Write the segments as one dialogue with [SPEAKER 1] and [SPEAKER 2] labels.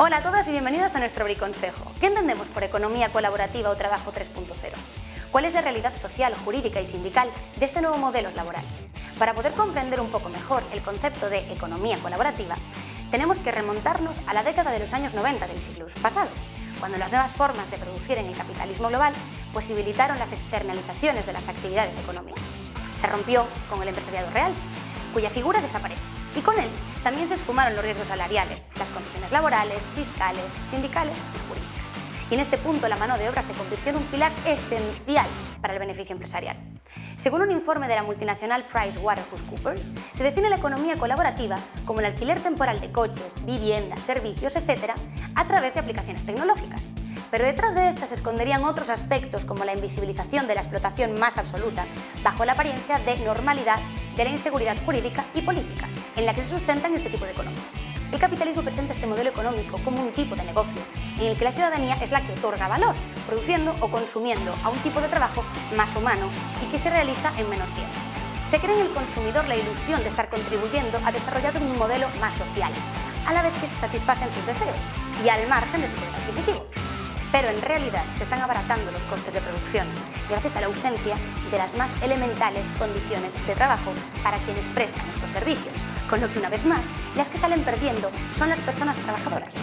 [SPEAKER 1] Hola a todas y bienvenidas a nuestro Briconsejo. ¿Qué entendemos por economía colaborativa o trabajo 3.0? ¿Cuál es la realidad social, jurídica y sindical de este nuevo modelo laboral? Para poder comprender un poco mejor el concepto de economía colaborativa, tenemos que remontarnos a la década de los años 90 del siglo pasado, cuando las nuevas formas de producir en el capitalismo global posibilitaron las externalizaciones de las actividades económicas. Se rompió con el empresariado real, cuya figura desaparece y con él también se esfumaron los riesgos salariales, las condiciones laborales, fiscales, sindicales y jurídicas. Y en este punto la mano de obra se convirtió en un pilar esencial para el beneficio empresarial. Según un informe de la multinacional PricewaterhouseCoopers, se define la economía colaborativa como el alquiler temporal de coches, viviendas, servicios, etc., a través de aplicaciones tecnológicas. Pero detrás de estas se esconderían otros aspectos como la invisibilización de la explotación más absoluta, bajo la apariencia de normalidad de la inseguridad jurídica y política, en la que se sustentan este tipo de economías. El capitalismo presenta este modelo económico como un tipo de negocio, en el que la ciudadanía es la que otorga valor, produciendo o consumiendo a un tipo de trabajo más humano y que se realiza en menor tiempo. Se cree en el consumidor la ilusión de estar contribuyendo a desarrollar un modelo más social, a la vez que se satisfacen sus deseos y al margen de su poder adquisitivo pero en realidad se están abaratando los costes de producción gracias a la ausencia de las más elementales condiciones de trabajo para quienes prestan estos servicios, con lo que una vez más las que salen perdiendo son las personas trabajadoras.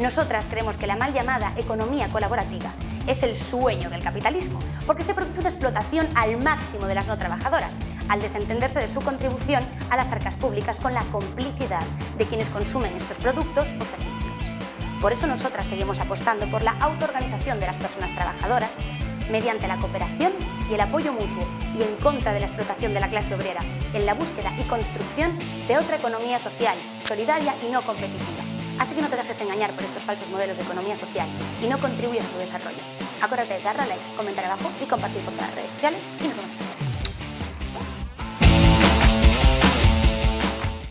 [SPEAKER 1] Nosotras creemos que la mal llamada economía colaborativa es el sueño del capitalismo, porque se produce una explotación al máximo de las no trabajadoras, al desentenderse de su contribución a las arcas públicas con la complicidad de quienes consumen estos productos o servicios. Por eso nosotras seguimos apostando por la autoorganización de las personas trabajadoras mediante la cooperación y el apoyo mutuo y en contra de la explotación de la clase obrera, en la búsqueda y construcción de otra economía social, solidaria y no competitiva. Así que no te dejes engañar por estos falsos modelos de economía social y no contribuyas a su desarrollo. Acuérdate de darle a like, comentar abajo y compartir por todas las redes sociales y nos vemos